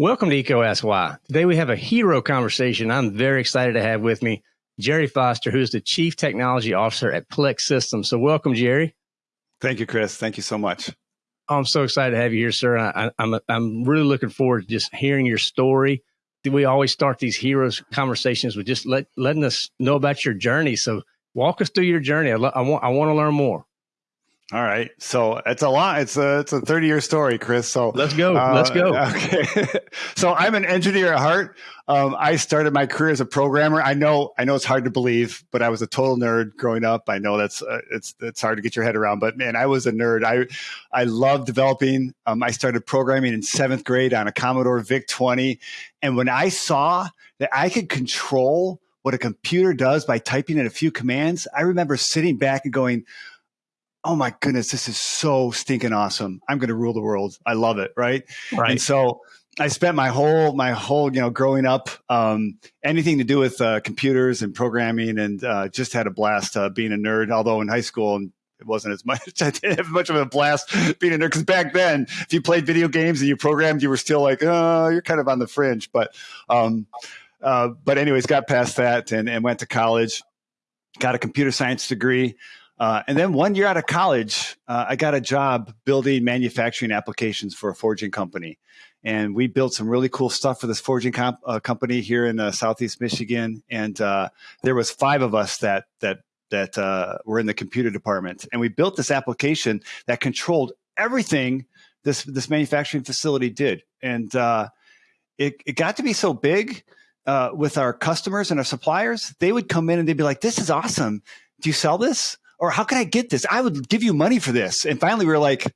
Welcome to EECO Ask Why. Today we have a hero conversation I'm very excited to have with me, Jerry Foster, who is the Chief Technology Officer at Plex Systems. So welcome, Jerry. Thank you, Chris. Thank you so much. I'm so excited to have you here, sir. I, I'm I'm really looking forward to just hearing your story. We always start these heroes conversations with just let, letting us know about your journey. So walk us through your journey. I, I want I want to learn more. All right. So it's a lot. It's a it's a 30 year story, Chris. So let's go. Uh, let's go. Okay. so I'm an engineer at heart. Um, I started my career as a programmer. I know I know it's hard to believe, but I was a total nerd growing up. I know that's uh, it's it's hard to get your head around, but man, I was a nerd. I I love developing. Um, I started programming in seventh grade on a Commodore VIC 20, and when I saw that I could control what a computer does by typing in a few commands, I remember sitting back and going oh my goodness, this is so stinking awesome. I'm going to rule the world. I love it. Right. Right. And so I spent my whole, my whole, you know, growing up, um, anything to do with uh, computers and programming and uh, just had a blast uh, being a nerd. Although in high school, and it wasn't as much. I didn't have much of a blast being a nerd because back then, if you played video games and you programmed, you were still like, oh, you're kind of on the fringe. But, um, uh, but anyways, got past that and, and went to college, got a computer science degree. Uh, and then one year out of college, uh, I got a job building manufacturing applications for a forging company. And we built some really cool stuff for this forging comp, uh, company here in uh, Southeast Michigan. And uh, there was five of us that that that were in the computer department. And we built this application that controlled everything this this manufacturing facility did. And it, it got to be so big with our customers and our suppliers. They would come in and they'd be like, "This is awesome. Do you sell this?" Or how can I get this? I would give you money for this. And finally, we were like,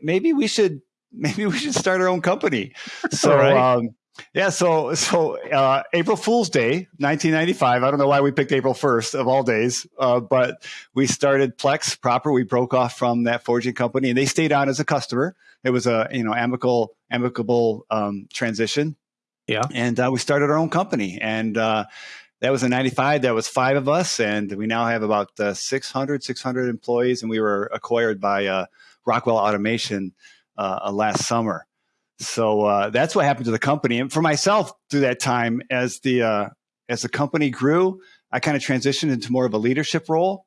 maybe we should, maybe we should start our own company. So, right. um, yeah, so so uh, April Fool's Day, 1995. I don't know why we picked April 1st of all days, uh, but we started Plex proper. We broke off from that forging company, and they stayed on as a customer. It was a you know amicable amicable um, transition. Yeah, and uh, we started our own company, and uh, that was in 95 that was five of us and we now have about uh, 600 600 employees and we were acquired by uh, rockwell automation uh, last summer. So uh, that's what happened to the company. And for myself through that time as the uh, as the company grew i kind of transitioned into more of a leadership role.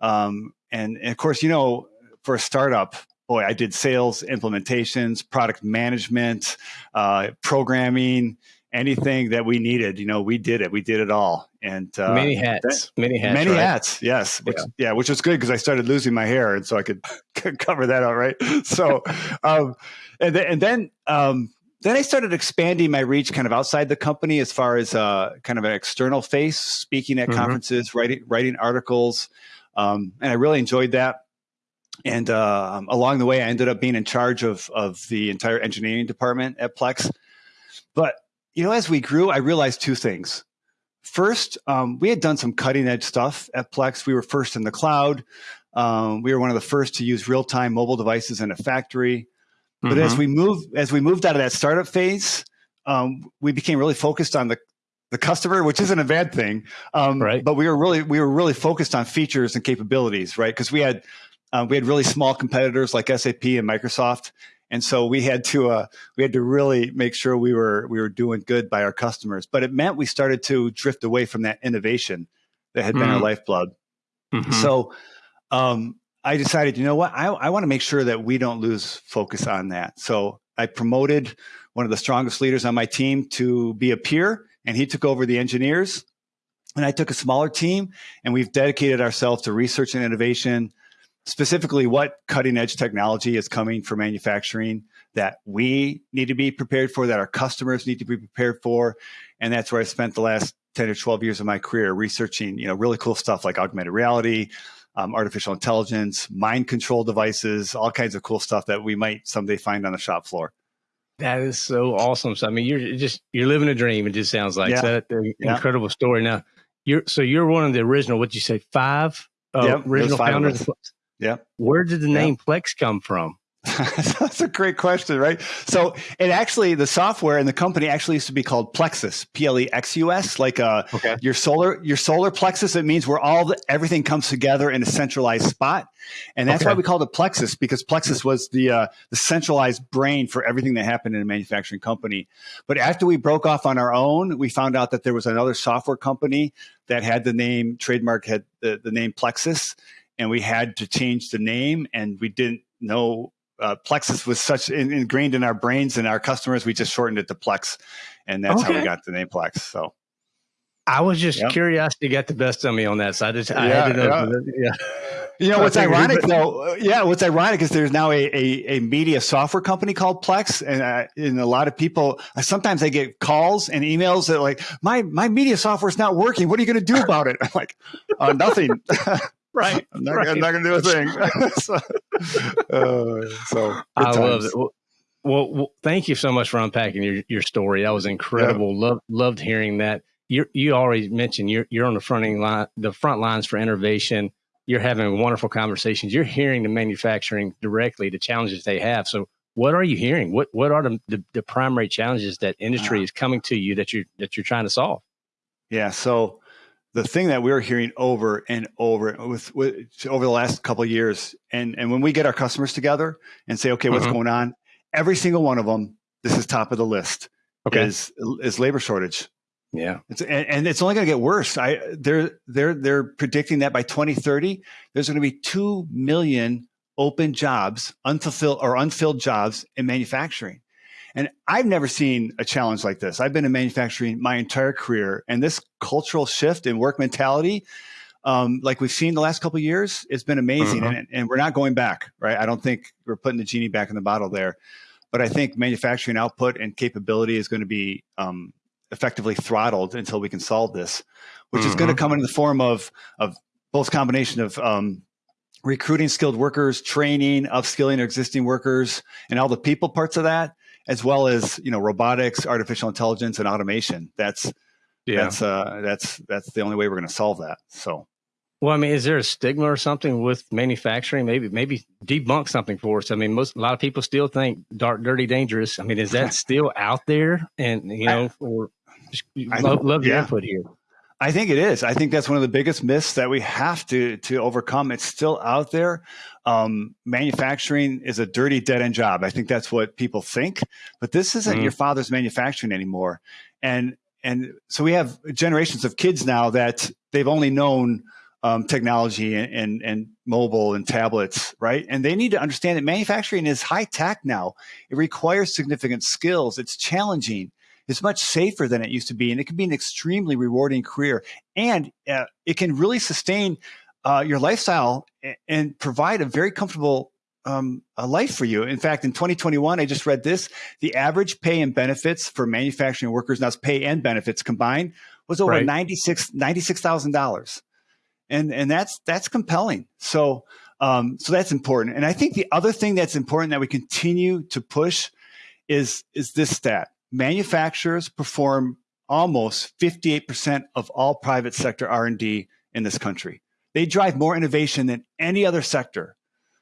Um, and, and of course you know for a startup boy i did sales implementations product management uh, programming anything that we needed, you know, we did it. We did it all. And uh, many hats, that, many hats, many right? hats. Yes, which, yeah. yeah. which was good because I started losing my hair, and so I could cover that out, right? So, um, and then, and then, um, then I started expanding my reach kind of outside the company as far as uh, kind of an external face, speaking at mm-hmm. conferences, writing writing articles, um, and I really enjoyed that. And uh, along the way, I ended up being in charge of of the entire engineering department at Plex. But you know, as we grew, I realized two things. First, um, we had done some cutting edge stuff at Plex. We were first in the cloud. Um, we were one of the first to use real time mobile devices in a factory. But mm-hmm. as we moved, as we moved out of that startup phase, um, we became really focused on the the customer, which isn't a bad thing. Um, right. But we were really we were really focused on features and capabilities, right? Because we had uh, we had really small competitors like SAP and Microsoft, and so we had to uh, we had to really make sure we were we were doing good by our customers. But it meant we started to drift away from that innovation that had mm. been our mm. lifeblood. Mm-hmm. So um, I decided, you know what, I, I want to make sure that we don't lose focus on that. So I promoted one of the strongest leaders on my team to be a peer, and he took over the engineers. And I took a smaller team, and we've dedicated ourselves to research and innovation, specifically what cutting edge technology is coming for manufacturing that we need to be prepared for, that our customers need to be prepared for. And that's where I spent the last 10 or 12 years of my career researching, you know, really cool stuff like augmented reality, um, artificial intelligence, mind control devices, all kinds of cool stuff that we might someday find on the shop floor. That is so awesome. So, I mean, you're just, you're living a dream. It just sounds like yeah. that. Yeah. Incredible story. Now you're, so you're one of the original, what did you say, five uh, yep, original founders. Yeah. Where did the name Plex come from? That's a great question, right? So, it actually, the software and the company actually used to be called Plexus, P L E X U S, like uh, okay. your solar, your solar plexus. It means where all the, everything comes together in a centralized spot, and that's okay. why we called it Plexus because Plexus was the uh, the centralized brain for everything that happened in a manufacturing company. But after we broke off on our own, we found out that there was another software company that had the name trademark had the, the name Plexus, and we had to change the name, and we didn't know uh, Plexus was such in, ingrained in our brains and our customers, we just shortened it to Plex, and that's okay. how we got the name Plex. So, I was just yep. curiosity got the best of me on that. So I just I yeah, had to know. Yeah. yeah. You know what's ironic though? Yeah, what's ironic is there's now a, a, a media software company called Plex, and uh, and a lot of people sometimes I get calls and emails that like my my media software is not working. What are you going to do about it? I'm like, uh, nothing. Right. I'm not, right. I'm not going to do a thing. so, uh, so I times. love it. Well, well, well, thank you so much for unpacking your, your story. That was incredible. Yeah. Loved loved hearing that. You you already mentioned you're you're on the fronting line, the front lines for innovation. You're having wonderful conversations. You're hearing the manufacturing directly, the challenges they have. So, what are you hearing? What what are the the, the primary challenges that industry uh, is coming to you that you that you're trying to solve? Yeah. So the thing that we're hearing over and over with, with over the last couple of years, and and when we get our customers together and say, okay, what's mm-hmm. going on? Every single one of them, this is top of the list. Okay. is is labor shortage. Yeah, it's, and, and it's only going to get worse. I they're they're they're predicting that by 2030, there's going to be two million open jobs, unfulfilled or unfilled jobs in manufacturing. And I've never seen a challenge like this. I've been in manufacturing my entire career, and this cultural shift in work mentality, um, like we've seen the last couple years, it's been amazing. Mm-hmm. And, and we're not going back, right? I don't think we're putting the genie back in the bottle there. But I think manufacturing output and capability is going to be um, effectively throttled until we can solve this, which mm-hmm. is going to come in the form of of both combination of um, recruiting skilled workers, training, upskilling existing workers, and all the people parts of that, as well as you know robotics, artificial intelligence, and automation. That's yeah. that's uh, that's that's the only way we're going to solve that. So. Well, I mean, is there a stigma or something with manufacturing? Maybe, maybe debunk something for us. I mean, most a lot of people still think dark, dirty, dangerous. I mean, is that still out there? And you know, or I, love, love your input here. I think it is. I think that's one of the biggest myths that we have to to overcome. It's still out there. Um, manufacturing is a dirty dead end job. I think that's what people think, but this isn't mm. your father's manufacturing anymore. And and so we have generations of kids now that they've only known um, technology and, and, and mobile and tablets, right? And they need to understand that manufacturing is high tech now. It requires significant skills. It's challenging is much safer than it used to be, and it can be an extremely rewarding career, and uh, it can really sustain uh, your lifestyle and provide a very comfortable um, a life for you. In fact, in 2021, I just read this: the average pay and benefits for manufacturing workers, now it's pay and benefits combined, was over right. 96 $96,000, dollars and and that's that's compelling. So. Um, so that's important. And I think the other thing that's important that we continue to push is is this stat manufacturers perform almost 58% of all private sector R&D in this country. They drive more innovation than any other sector.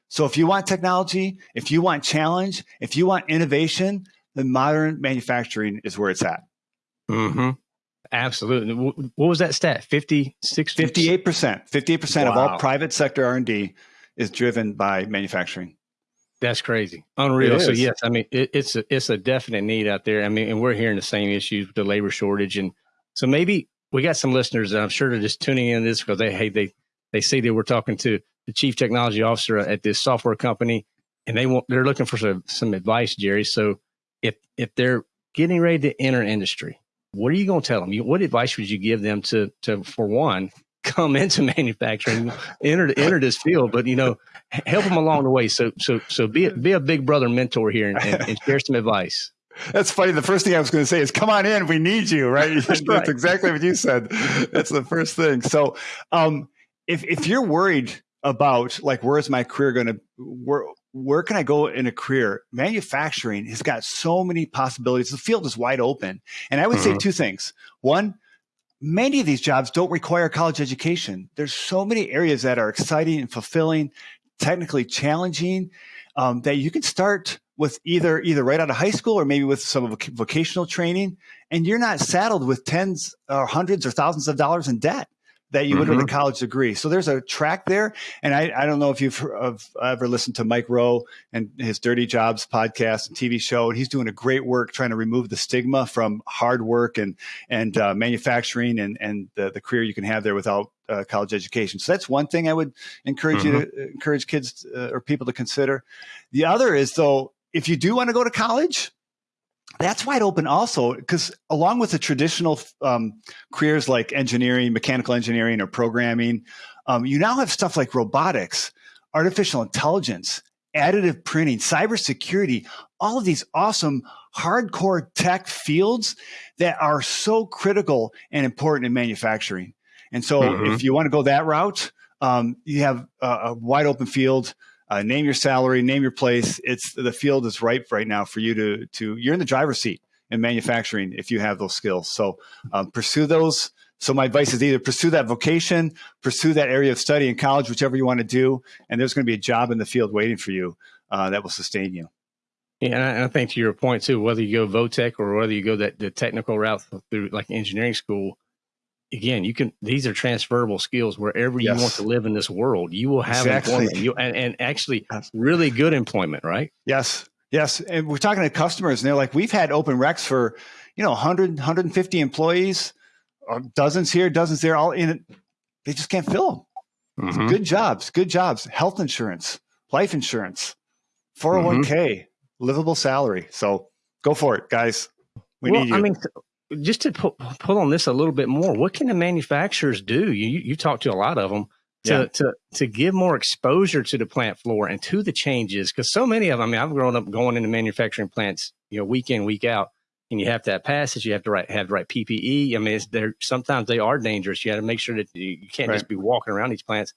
So if you want technology, if you want challenge, if you want innovation, then modern manufacturing is where it's at. Mm-hmm. Absolutely. What was that stat? 56 58%. 58% wow. of all private sector R&D is driven by manufacturing. That's crazy, unreal. So yes, I mean it, it's a it's a definite need out there. I mean, and we're hearing the same issues with the labor shortage, and so maybe we got some listeners. I'm sure they're just tuning in this because they hey they they see that we're talking to the chief technology officer at this software company, and they want they're looking for some some advice, Jerry. So if if they're getting ready to enter industry, what are you going to tell them? What advice would you give them to to for one come into manufacturing, enter enter this field, but you know, help them along the way. So so so be a, be a big brother mentor here and, and, and share some advice. That's funny. The first thing I was going to say is, "Come on in, we need you." Right? That's, right. That's exactly what you said. That's the first thing. So, um, if if you're worried about like where's my career going to where where can I go in a career? Manufacturing has got so many possibilities. The field is wide open, and I would mm-hmm. say two things. One, many of these jobs don't require college education. There's so many areas that are exciting and fulfilling, technically challenging um, that you can start with either either right out of high school or maybe with some vocational training, and you're not saddled with tens or hundreds or thousands of dollars in debt that you would mm-hmm. with a college degree. So there's a track there. And I, I don't know if you've ever listened to Mike Rowe and his Dirty Jobs podcast and TV show. And he's doing a great work trying to remove the stigma from hard work and, and uh, manufacturing and, and the, the career you can have there without uh, college education. So that's one thing I would encourage mm-hmm. you to uh, encourage kids uh, or people to consider. The other is though, if you do want to go to college, that's wide open also because along with the traditional um, careers like engineering mechanical engineering or programming um, you now have stuff like robotics artificial intelligence additive printing cybersecurity all of these awesome hardcore tech fields that are so critical and important in manufacturing and so mm-hmm. if you want to go that route um, you have a, a wide open field uh, name your salary, name your place. It's the field is ripe right now for you to to. You're in the driver's seat in manufacturing if you have those skills. So um, pursue those. So my advice is either pursue that vocation, pursue that area of study in college, whichever you want to do, and there's going to be a job in the field waiting for you uh, that will sustain you. Yeah, and I, and I, think to your point too, whether you go Votech or whether you go that the technical route through like engineering school, again, you can these are transferable skills wherever yes. you want to live in this world. You will have exactly. employment, you, and, and actually really good employment, right? Yes, yes. And we're talking to customers, and they're like, "We've had open recs for you know 100, 150 employees, uh, dozens here, dozens there, all in it. They just can't fill them. Mm-hmm. Good jobs, good jobs. Health insurance, life insurance, 401k, mm-hmm. livable salary. So go for it, guys. We well, need you. I mean, just to pull, pull on this a little bit more, what can the manufacturers do? You you talk to a lot of them to yeah. to to give more exposure to the plant floor and to the changes because so many of them. I mean, I've grown up going into manufacturing plants, you know, week in week out, and you have to have passes, you have to write, have the right PPE. I mean, they're sometimes they are dangerous. You got to make sure that you can't right. just be walking around these plants.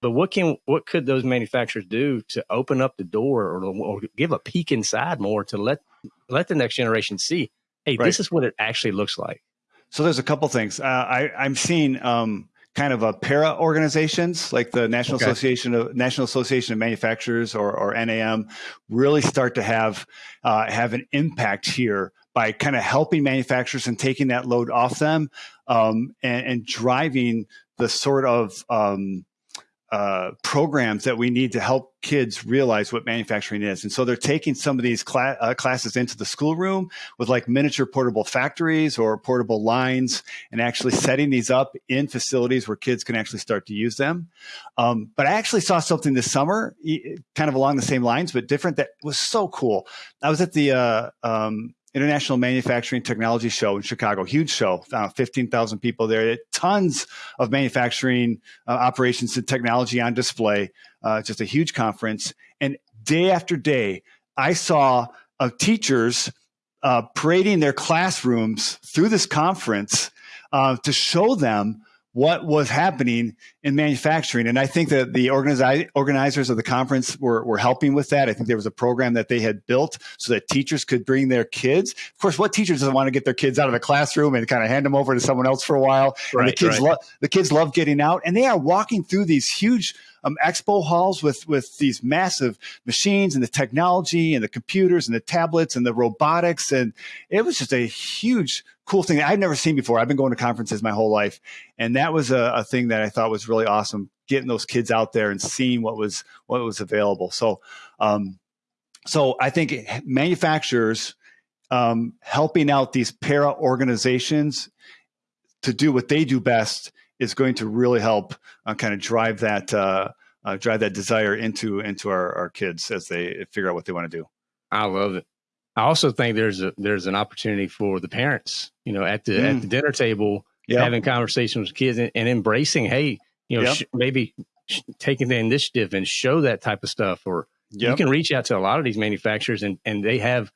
But what can what could those manufacturers do to open up the door or, or give a peek inside more to let let the next generation see hey, right. this is what it actually looks like. So there's a couple things. Uh, I, I'm seeing um, kind of a para organizations like the National okay. Association of National Association of Manufacturers or, or NAM really start to have uh, have an impact here by kind of helping manufacturers and taking that load off them um, and, and, driving the sort of um, uh, programs that we need to help kids realize what manufacturing is. And so they're taking some of these uh, classes into the schoolroom with like miniature portable factories or portable lines and actually setting these up in facilities where kids can actually start to use them. Um, but I actually saw something this summer, kind of along the same lines, but different that was so cool. I was at the uh, um, International Manufacturing Technology Show in Chicago. Huge show, uh, 15,000 people there. Tons of manufacturing uh, operations and technology on display. Uh, just a huge conference. And day after day, I saw uh, teachers uh, parading their classrooms through this conference uh, to show them what was happening in manufacturing. And I think that the organizi- organizers of the conference were, were helping with that. I think there was a program that they had built so that teachers could bring their kids. Of course, what teachers doesn't want to get their kids out of the classroom and kind of hand them over to someone else for a while? Right, and the kids right. love the kids love getting out, and they are walking through these huge um, expo halls with with these massive machines and the technology and the computers and the tablets and the robotics, and it was just a huge cool thing I've never seen before. I've been going to conferences my whole life, and that was a, a, thing that I thought was really awesome. Getting those kids out there and seeing what was what was available. So, um, so I think manufacturers um, helping out these para organizations to do what they do best is going to really help uh, kind of drive that uh, uh, drive that desire into into our, our kids as they figure out what they want to do. I love it. I also think there's a there's an opportunity for the parents, you know, at the mm. at the dinner table, yep. having conversations with kids and, and embracing, hey, you know, yep. sh- maybe sh- taking the initiative and show that type of stuff. Or yep. you can reach out to a lot of these manufacturers, and and they have,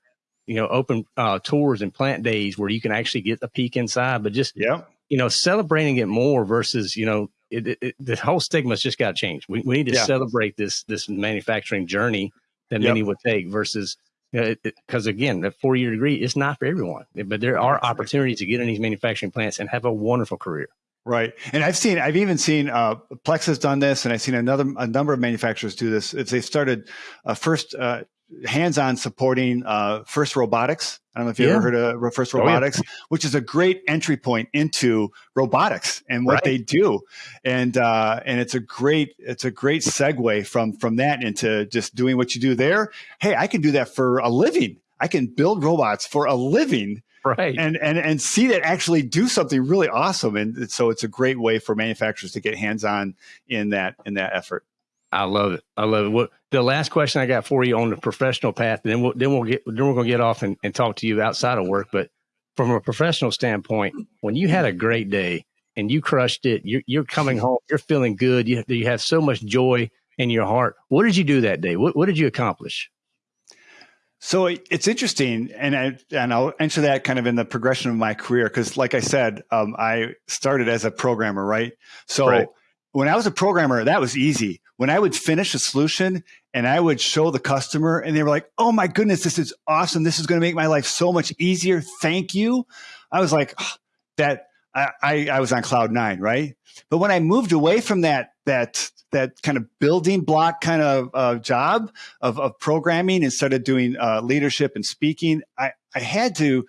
you know, open uh, tours and plant days where you can actually get a peek inside. But just yeah, you know, celebrating it more versus you know, it, it, it, the whole stigma's just got to change. We we need to yeah. celebrate this this manufacturing journey that many would take versus because again, that four year degree is not for everyone, but there are opportunities to get in these manufacturing plants and have a wonderful career. Right, and I've seen, I've even seen uh, Plex has done this, and I've seen another a number of manufacturers do this. If they started uh, first uh, hands-on supporting uh, First Robotics. I don't know if you yeah. ever heard of First Robotics, oh, yeah. which is a great entry point into robotics and what right. they do, and uh, and it's a great it's a great segue from from that into just doing what you do there. Hey, I can do that for a living. I can build robots for a living right. And and and see that actually do something really awesome. And so it's a great way for manufacturers to get hands on in that in that effort. I love it. I love it. What the last question i got for you on the professional path then we'll then we'll get then we're going to get off and, and talk to you outside of work. But from a professional standpoint when you had a great day and you crushed it you're, you're coming home you're feeling good you, you have so much joy in your heart. What did you do that day? What, what did you accomplish so it's interesting, and I and I'll answer that kind of in the progression of my career because, like I said, um, I started as a programmer, right? So right. when I was a programmer, that was easy. When I would finish a solution and I would show the customer, and they were like, "Oh my goodness, this is awesome! This is going to make my life so much easier. Thank you." I was like, oh, "That I, I was on cloud nine, right?" But when I moved away from that that that kind of building block kind of uh, job of, of programming and started doing uh, leadership and speaking, I, I had to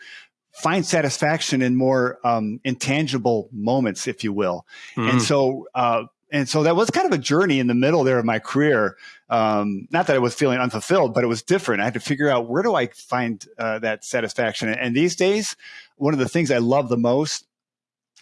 find satisfaction in more um, intangible moments, if you will. Mm. And so, uh, and so that was kind of a journey in the middle there of my career. Um, not that I was feeling unfulfilled, but it was different. I had to figure out where do I find uh, that satisfaction. And these days, one of the things I love the most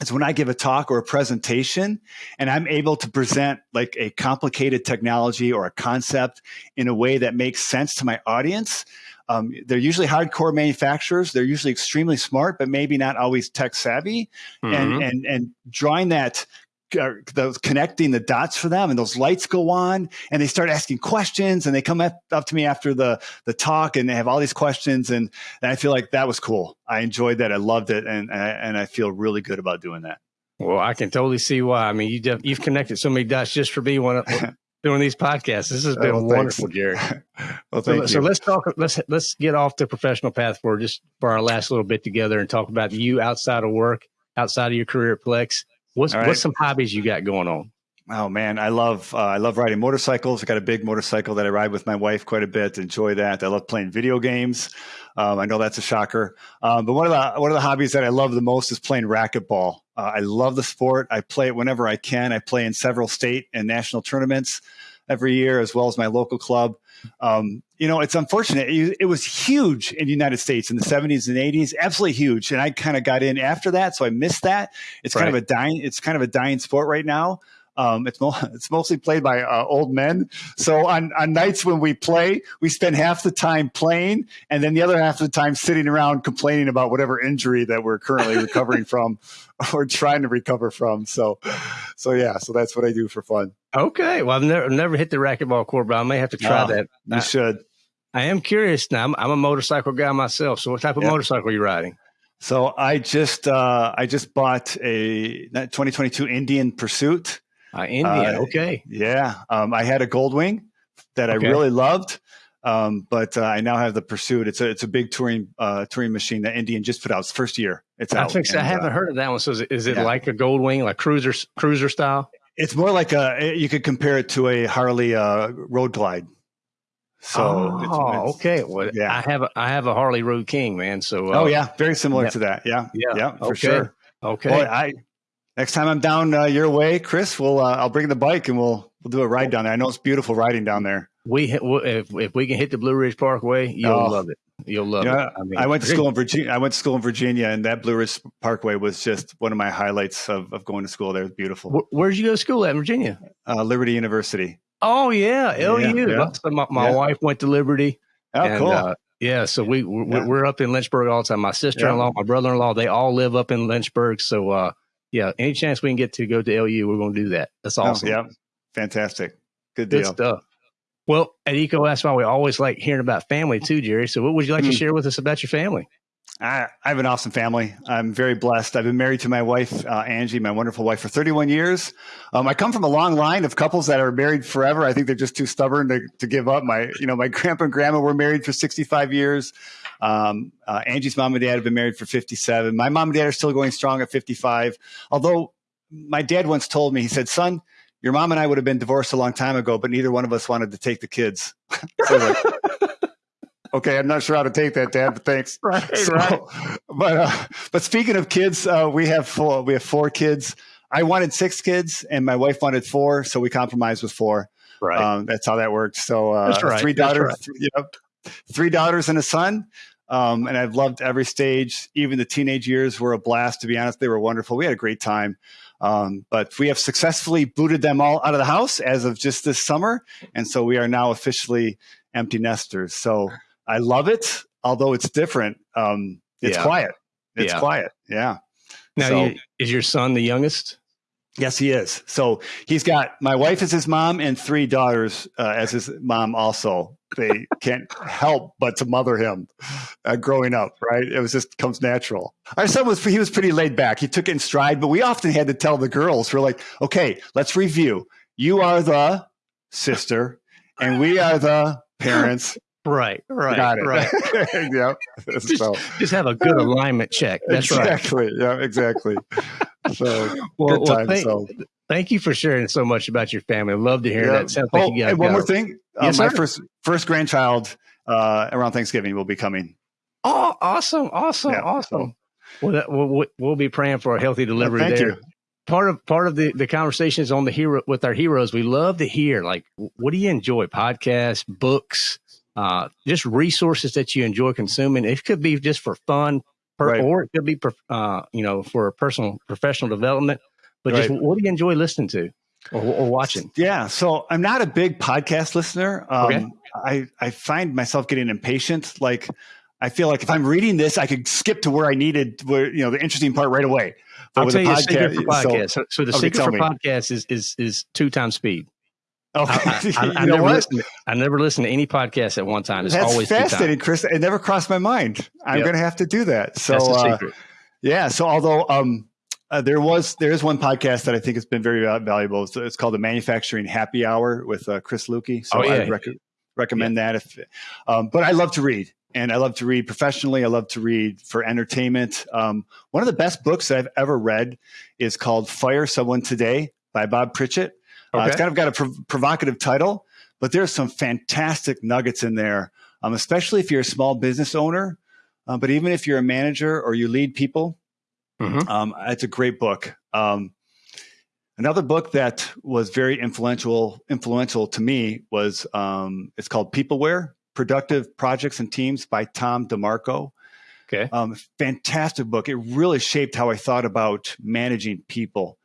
is when I give a talk or a presentation and I'm able to present like a complicated technology or a concept in a way that makes sense to my audience. Um, they're usually hardcore manufacturers. They're usually extremely smart, but maybe not always tech savvy. Mm-hmm. And, and, and drawing that those connecting the dots for them and those lights go on and they start asking questions and they come up, up to me after the the talk and they have all these questions and, and I feel like that was cool. I enjoyed that. I loved it and and I feel really good about doing that. Well, I can totally see why. I mean, you def- you've connected so many dots just for me when, doing these podcasts. This has oh, been oh, wonderful, Jerry. well, thank so, you. so let's talk. Let's let's get off the professional path for just for our last little bit together and talk about you outside of work, outside of your career at Plex. What's right. what's some hobbies you got going on? Oh man, I love uh, I love riding motorcycles. I got a big motorcycle that I ride with my wife quite a bit. Enjoy that. I love playing video games. Um, I know that's a shocker, um, but one of the one of the hobbies that I love the most is playing racquetball. Uh, I love the sport. I play it whenever I can. I play in several state and national tournaments every year, as well as my local club. Um, you know, it's unfortunate. It, it, was huge in the United States in the 70s and 80s, absolutely huge. And I kind of got in after that, so I missed that. It's right. kind of a dying. It's kind of a dying sport right now. Um, it's, mo- it's mostly played by uh, old men. So on, on nights when we play, we spend half the time playing and then the other half of the time sitting around complaining about whatever injury that we're currently recovering from or trying to recover from. So, so yeah, so that's what I do for fun. Okay. Well, I've never, never hit the racquetball court, but I may have to try that. You I, should. I am curious now. I'm, I'm, a motorcycle guy myself. So what type of yeah. motorcycle are you riding? So I just uh, I just bought a 2022 Indian Pursuit. Uh, Indian, uh, okay. Yeah, um, I had a Goldwing that okay. I really loved, um, but uh, I now have the Pursuit. It's a it's a big touring uh, touring machine that Indian just put out. It's first year. It's I out. And, I haven't uh, heard of that one. So is it, is it yeah. like a Goldwing, like cruiser cruiser style? It's more like a. You could compare it to a Harley uh, Road Glide. So oh, it's, it's, okay. Well, yeah. I have a, I have a Harley Road King, man. So oh yeah, very similar yeah. to that. Yeah, yeah, yeah, for okay. sure. Okay. Boy, I next time I'm down uh, your way, Chris, we'll uh, I'll bring the bike and we'll we'll do a ride down there. I know it's beautiful riding down there. We if if we can hit the Blue Ridge Parkway, you'll oh. love it. You'll love yeah, it. I, mean, I went to school in Virginia. I went to school in Virginia, and that Blue Ridge Parkway was just one of my highlights of, of going to school there. It was beautiful. Where, where did you go to school at in Virginia? Uh, Liberty University. Oh yeah, LU. Yeah, yeah. My, my yeah. wife went to Liberty. Oh, and, cool. Uh, yeah, so we we're, we're, up in Lynchburg all the time. My sister in law, my brother in law, they all live up in Lynchburg. So uh, yeah, any chance we can get to go to LU, we're going to do that. That's oh, awesome. Oh, yeah, fantastic. Good deal. Good stuff. Well, at EECO, that's why we always like hearing about family too, Jerry. So, what would you like mm. to share with us about your family? I, I, have an awesome family. I'm very blessed. I've been married to my wife, uh, Angie, my wonderful wife, for 31 years. Um, I come from a long line of couples that are married forever. I think they're just too stubborn to, to give up. My, you know, my grandpa and grandma were married for 65 years. Um, uh, Angie's mom and dad have been married for 57. My mom and dad are still going strong at 55. Although my dad once told me, he said, son, your mom and I would have been divorced a long time ago, but neither one of us wanted to take the kids. so okay, I'm not sure how to take that, Dad, but thanks. Right, so, right. But uh, but speaking of kids, uh, we have four, we have four kids. I wanted six kids, and my wife wanted four, so we compromised with four. Right. Um, that's how that worked. So uh, right, three daughters, right. know, three daughters and a son. Um, and I've loved every stage. Even the teenage years were a blast. To be honest, they were wonderful. We had a great time. Um, but we have successfully booted them all out of the house as of just this summer, and so we are now officially empty nesters. So I love it, although it's different. Um, it's Yeah. quiet. It's Yeah. quiet. Yeah. now, so- you, is your son the youngest? Yes, he is. So he's got my wife as his mom and three daughters uh, as his mom. Also, they can't help but to mother him uh, growing up. Right? It was just comes natural. Our son was he was pretty laid back. He took it in stride, but we often had to tell the girls, "We're like, okay, let's review. You are the sister, and we are the parents. Right, right, Got it. right. yeah. So Just have a good alignment check. That's right. exactly. Yeah. Exactly. So well, time. thank, so. Thank you for sharing so much about your family. I love to hear Yeah. that. Sounds like Oh, you got and one got more thing. Uh, Yes, my sir. first first grandchild uh, around Thanksgiving will be coming. Oh, awesome, awesome, Yeah, awesome. Well, that, we'll, we'll- be praying for a healthy delivery thank there. you. Part of part of the the conversations on the hero with our heroes, we love to hear like, what do you enjoy? Podcasts, books, uh, just resources that you enjoy consuming. It could be just for fun, per, Right. or it could be, uh, you know, for personal professional development. But just what do you enjoy listening to or, or watching? Yeah, so I'm not a big podcast listener. Um, Okay. I I find myself getting impatient. Like I feel like if I'm reading this, I could skip to where I needed, where you know, the interesting part right away. But I'll with tell a you the secret for so- podcasts. So, so the Okay, secret for me. podcasts is is is two times speed. okay, I, I, I never listen. I never listen to any podcast at one time. It's That's always fascinating, Chris. It never crossed my mind. I'm Yep. going to have to do that. So uh. Yeah. So although um, uh, there was there is one podcast that I think has been very valuable. It's, it's called the Manufacturing Happy Hour with uh, Chris Luecke. So Oh, yeah. I rec- recommend that. If, um, but I love to read, and I love to read professionally. I love to read for entertainment. Um, one of the best books that I've ever read is called Fire Someone Today by Bob Pritchett. Uh, it's kind of got a prov- provocative title, but there's some fantastic nuggets in there, um, especially if you're a small business owner. Uh, but even if you're a manager or you lead people, Mhm. um, it's a great book. Um, another book that was very influential influential to me was um, it's called Peopleware: Productive Projects and Teams by Tom DeMarco. Okay. Um, fantastic book. It really shaped how I thought about managing people.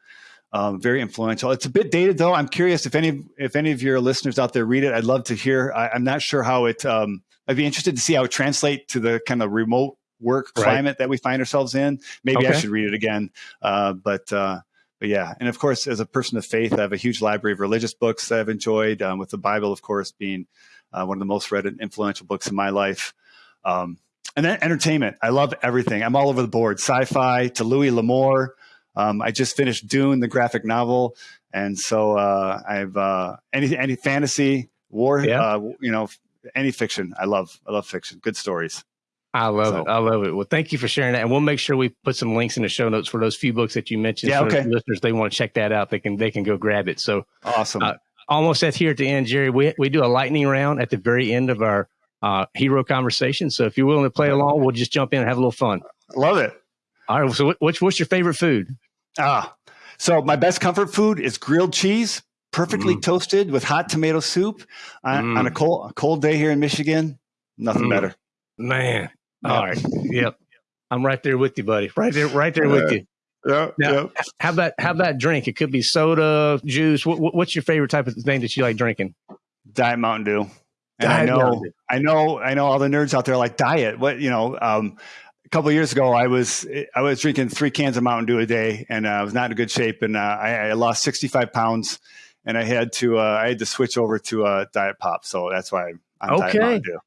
Um, very influential. It's a bit dated though. I'm curious if any if any of your listeners out there read it. I'd love to hear. I, I'm not sure how it. Um, I'd be interested to see how it translates to the kind of remote work Right. climate that we find ourselves in. Maybe I should read it again. Uh, but uh, but yeah, and of course, as a person of faith, I have a huge library of religious books that I've enjoyed. Um, with the Bible, of course, being uh, one of the most read and influential books in my life. Um, and then entertainment. I love everything. I'm all over the board. Sci-fi to Louis L'Amour. Um, I just finished Dune, the graphic novel, and so uh, I've uh, any any fantasy, war, Yeah. uh, you know, any fiction. I love. I love fiction. Good stories. I love So- it. I love it. Well, thank you for sharing that, and we'll make sure we put some links in the show notes for those few books that you mentioned. Yeah, okay. listeners, they want to check that out. They can they can go grab it. So Awesome. Uh, almost at here at the end, Jerry. We we do a lightning round at the very end of our uh, hero conversation. So if you're willing to play along, we'll just jump in and have a little fun. love it. All right. So what, what's what's your favorite food? Ah, so my best comfort food is grilled cheese, perfectly Mm. toasted with hot tomato soup on, Mm. on a cold a cold day here in Michigan. Nothing Mm. better. Man. Yeah. All right. Yep. I'm right there with you, buddy. Right there, right there with you. Yeah, Now- yeah. How about how about drink? It could be soda, juice. What, what- what's your favorite type of thing that you like drinking? Diet Mountain Dew. And Diet I know, Dew. I know, I know all the nerds out there like diet. What you know, um, a couple of years ago, I was I was drinking three cans of Mountain Dew a day, and uh, I was not in good shape, and uh, I, I lost sixty five pounds, and I had to uh, I had to switch over to uh, Diet Pop. So that's why I'm Diet Okay. Mountain Dew.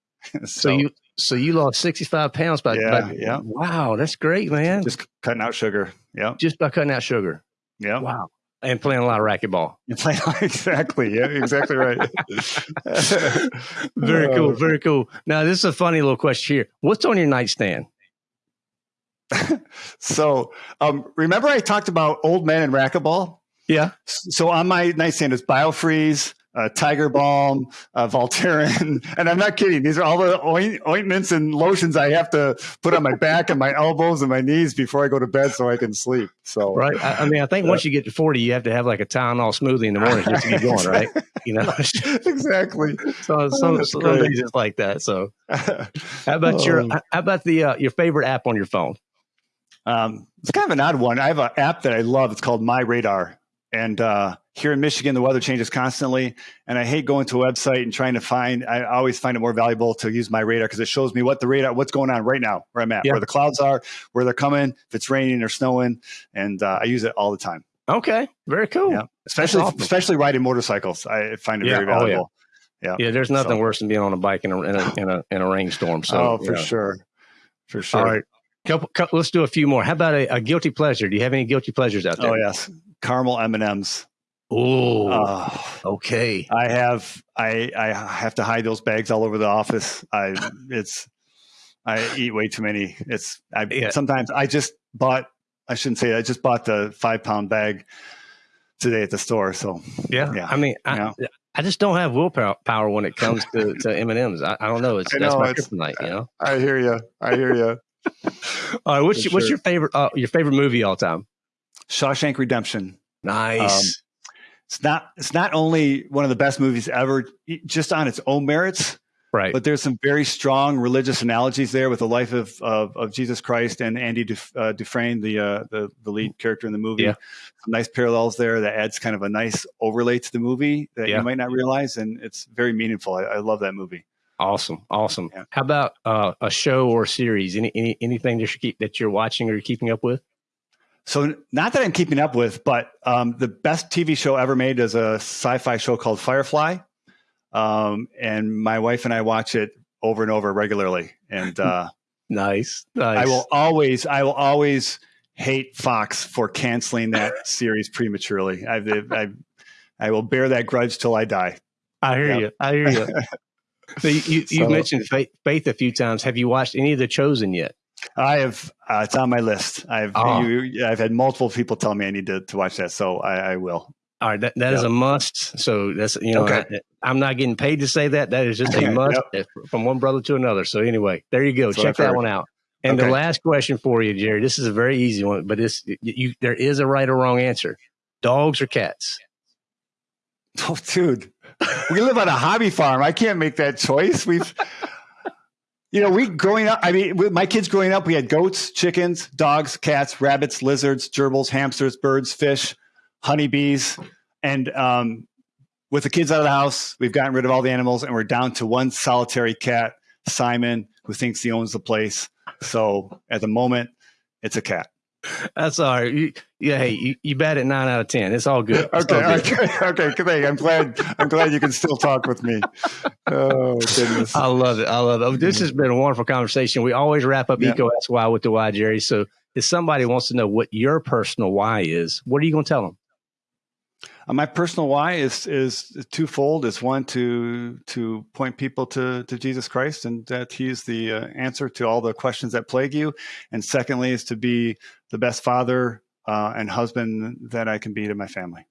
So, you so you lost 65 pounds by, Yeah, by- yeah. wow, that's great, man. Just, cutting out sugar. Yeah. Just by cutting out sugar. Yeah. Wow. And playing a lot of racquetball. You play exactly. Yeah, exactly right. Very cool. Uh, Very cool. Now, this is a funny little question here. What's on your nightstand? so, um, remember I talked about old men and racquetball? Yeah. So on my nightstand is Biofreeze, uh, Tiger Balm, uh, Voltaren, and I'm not kidding. These are all the oint- ointments and lotions I have to put on my back and my elbows and my knees before I go to bed so I can sleep. So right. I, I mean, I think once you get to 40, you have to have like a Tylenol smoothie in the morning just to keep going, right? You know, exactly. So some, oh, some days it's like that. So how about your how about the uh, your favorite app on your phone? Um, it's kind of an odd one. I have an app that I love. It's called My Radar, and uh, here in Michigan, the weather changes constantly, and I hate going to a website and trying to find. I always find it more valuable to use my radar because it shows me what the radar, what's going on right now, where I'm at, yeah. where the clouds are, where they're coming, if it's raining or snowing, and uh, I use it all the time. Okay, very cool. Yeah, especially awesome. especially riding motorcycles, I find it yeah. very valuable. Oh, yeah. yeah. There's nothing so. worse than being on a bike in a in a in a, in a rainstorm. So, oh, for sure, for sure. All right. Couple, couple, let's do a few more. How about a, a, guilty pleasure? Do you have any guilty pleasures out there? Oh yes, caramel M and M's. Oh, uh, okay. I have I I have to hide those bags all over the office. I it's I eat way too many. It's I yeah. sometimes I just bought. I shouldn't say. I just bought the five pound bag today at the store. So yeah, yeah. I mean, I, I just don't have willpower when it comes to to M and M's. I, I, don't know. It's know, that's my kryptonite. You know. I hear you. I hear you. all right. What's your, sure. what's your favorite uh, your favorite movie all time? Shawshank Redemption. Nice. Um, it's not it's not only one of the best movies ever just on its own merits right. but there's some very strong religious analogies there with the life of of, of jesus christ and andy Duf, uh, dufresne the, uh, the the lead character in the movie. Yeah. some nice parallels there that adds kind of a nice overlay to the movie that yeah. you might not realize and it's very meaningful. I, I love that movie. Awesome. Awesome. Yeah. how about uh, a show or series? Any, any anything that you keep that you're watching or you're keeping up with so, not that I'm keeping up with, but um, the best TV show ever made is a sci-fi show called Firefly, um, and my wife and I watch it over and over regularly. And uh, nice, nice. I will always, I will always hate Fox for canceling that series prematurely. I, I, I will bear that grudge till I die. I hear yep. you. I hear you. so you, you, so, mentioned faith, faith a few times. Have you watched any of The Chosen yet? I have. Uh, it's on my list. I've oh. you, I've had multiple people tell me I need to, to watch that, so I, I will. All right, that, that yep. is a must. So that's you know, okay. I, am not getting paid to say that. That is just a must yep. from one brother to another. So anyway, there you go. That's Check that one out. And okay. the last question for you, Jerry. This is a very easy one, but this you, there is a right or wrong answer. Dogs or cats? Oh, dude, we live on a hobby farm. I can't make that choice. We've you know, we growing up, I mean, with my kids growing up, we had goats, chickens, dogs, cats, rabbits, lizards, gerbils, hamsters, birds, fish, honeybees. And um, with the kids out of the house, we've gotten rid of all the animals and we're down to one solitary cat, Simon, who thinks he owns the place. So at the moment, it's a cat. That's all right. You, yeah, hey, you, you bat at nine out of ten. It's all good. It's okay, all good. okay, okay. I'm glad. I'm glad you can still talk with me. Oh goodness, I love it. I love it. This has been a wonderful conversation. We always wrap up yeah. Ask Why with the why, Jerry. So if somebody wants to know what your personal why is, what are you going to tell them? Uh, my personal why is is twofold. It's one to to point people to to Jesus Christ and that He's the uh, answer to all the questions that plague you, and secondly is to be the best father uh, and husband that I can be to my family.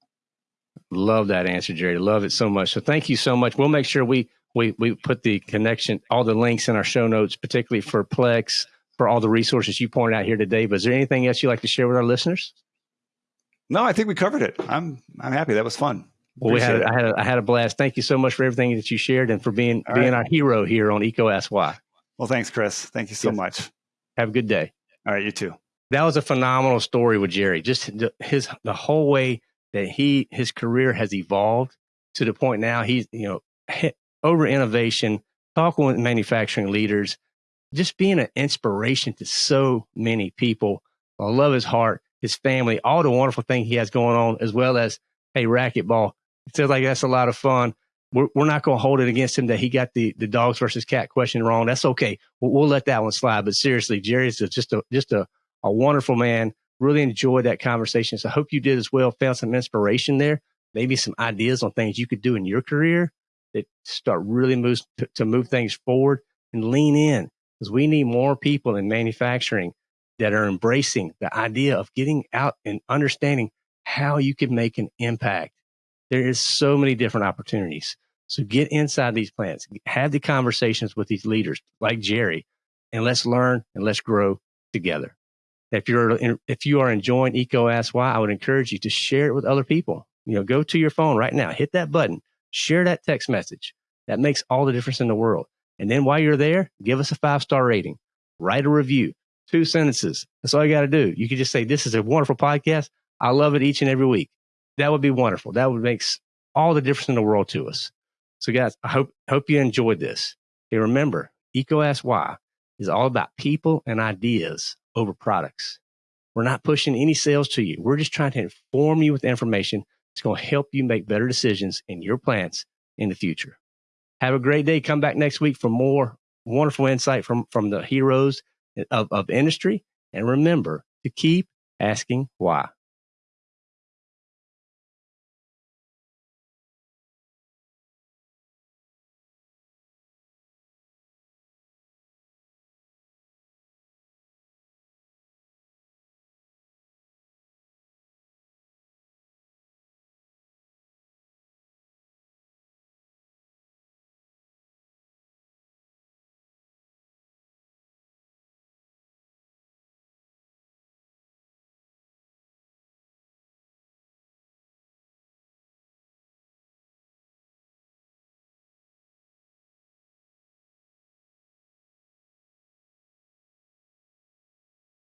Love that answer, Jerry. Love it so much. So thank you so much. We'll make sure we we we put the connection, all the links in our show notes, particularly for Plex, for all the resources you pointed out here today. But is there anything else you'd like to share with our listeners? No, I think we covered it. I'm I'm happy. That was fun. Well, we had I had a, I had a blast. Thank you so much for everything that you shared and for being All being right. our hero here on EECO Ask Why. Well, thanks, Chris. Thank you so yes. much. Have a good day. All right, you too. That was a phenomenal story with Jerry. Just his the whole way that he his career has evolved to the point now he's you know over innovation, talking with manufacturing leaders, just being an inspiration to so many people. I love his heart his family, all the wonderful thing he has going on, as well as, hey, racquetball. It feels like that's a lot of fun. We're, we're not going to hold it against him that he got the, the dogs versus cat question wrong. That's okay. We'll, we'll let that one slide. But seriously, Jerry's just a, just a, a wonderful man. Really enjoyed that conversation. So I hope you did as well. Found some inspiration there, maybe some ideas on things you could do in your career that start really move to, to move things forward and lean in because we need more people in manufacturing that are embracing the idea of getting out and understanding how you can make an impact. There is so many different opportunities. So get inside these plants, have the conversations with these leaders like Jerry, and let's learn and let's grow together. If you're if you are enjoying EECO Ask Why, I would encourage you to share it with other people. You know, go to your phone right now, hit that button, share that text message. That makes all the difference in the world. And then while you're there, give us a five star rating, write a review, two sentences. That's all you got to do. You can just say, This is a wonderful podcast. I love it each and every week. That would be wonderful. That would make all the difference in the world to us. So, guys, I hope, hope you enjoyed this. Hey, remember, EECO Ask Why is all about people and ideas over products. We're not pushing any sales to you. We're just trying to inform you with information that's going to help you make better decisions in your plants in the future. Have a great day. Come back next week for more wonderful insight from, from the heroes of, of industry. And remember to keep asking why.